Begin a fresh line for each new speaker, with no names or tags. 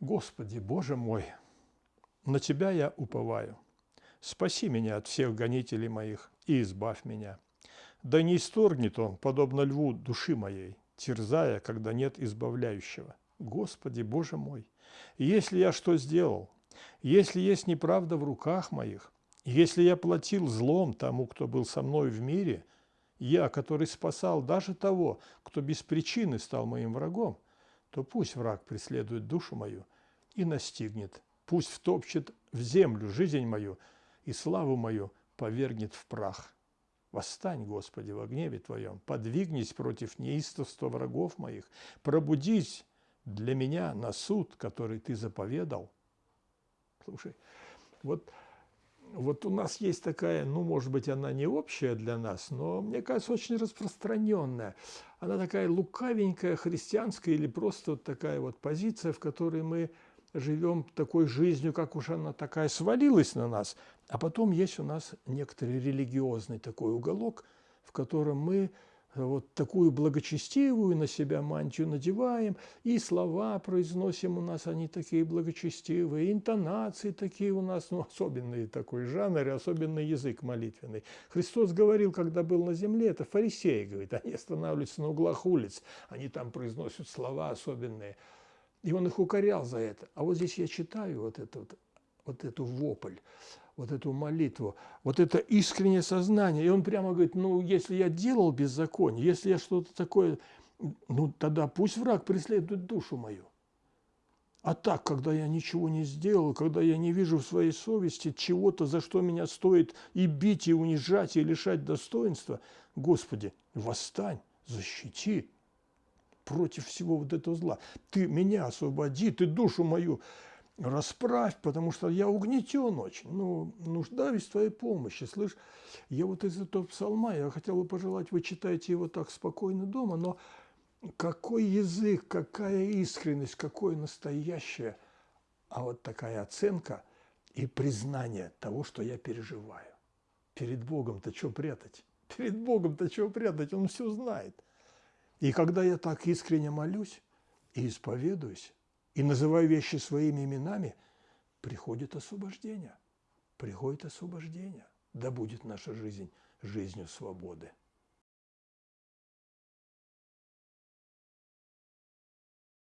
Господи, Боже мой, на Тебя я уповаю. Спаси меня от всех гонителей моих и избавь меня. Да не исторгнет он, подобно льву, души моей, терзая, когда нет избавляющего. Господи, Боже мой, если я что сделал, если есть неправда в руках моих, если я платил злом тому, кто был со мной в мире, я, который спасал даже того, кто без причины стал моим врагом, то пусть враг преследует душу мою и настигнет, пусть втопчет в землю жизнь мою и славу мою повергнет в прах. Восстань, Господи, во гневе Твоем, подвигнись против неистовства врагов моих, пробудись для меня на суд, который Ты заповедал. Слушай, вот вот у нас есть такая, ну, может быть, она не общая для нас, но, мне кажется, очень распространенная. Она такая лукавенькая, христианская или просто вот такая вот позиция, в которой мы живем такой жизнью, как уж она такая свалилась на нас. А потом есть у нас некоторый религиозный такой уголок, в котором мы вот такую благочестивую на себя мантию надеваем, и слова произносим у нас, они такие благочестивые, интонации такие у нас, ну, особенный такой жанр, особенный язык молитвенный. Христос говорил, когда был на земле, это фарисеи, говорит, они останавливаются на углах улиц, они там произносят слова особенные, и он их укорял за это. А вот здесь я читаю вот, это, вот, вот эту вопль, вот эту молитву, вот это искреннее сознание. И он прямо говорит, ну, если я делал беззаконие, если я что-то такое, ну, тогда пусть враг преследует душу мою. А так, когда я ничего не сделал, когда я не вижу в своей совести чего-то, за что меня стоит и бить, и унижать, и лишать достоинства, Господи, восстань, защити против всего вот этого зла. Ты меня освободи, ты душу мою расправь, потому что я угнетен очень. Ну, нуждаюсь в твоей помощи. Слышь, я вот из этого псалма, я хотел бы пожелать, вы читаете его так спокойно дома, но какой язык, какая искренность, какое настоящее, а вот такая оценка и признание того, что я переживаю. Перед Богом-то что прятать? Перед Богом-то что прятать? Он все знает. И когда я так искренне молюсь и исповедуюсь, и называю вещи своими именами, приходит освобождение. Приходит освобождение. Да будет наша жизнь жизнью свободы.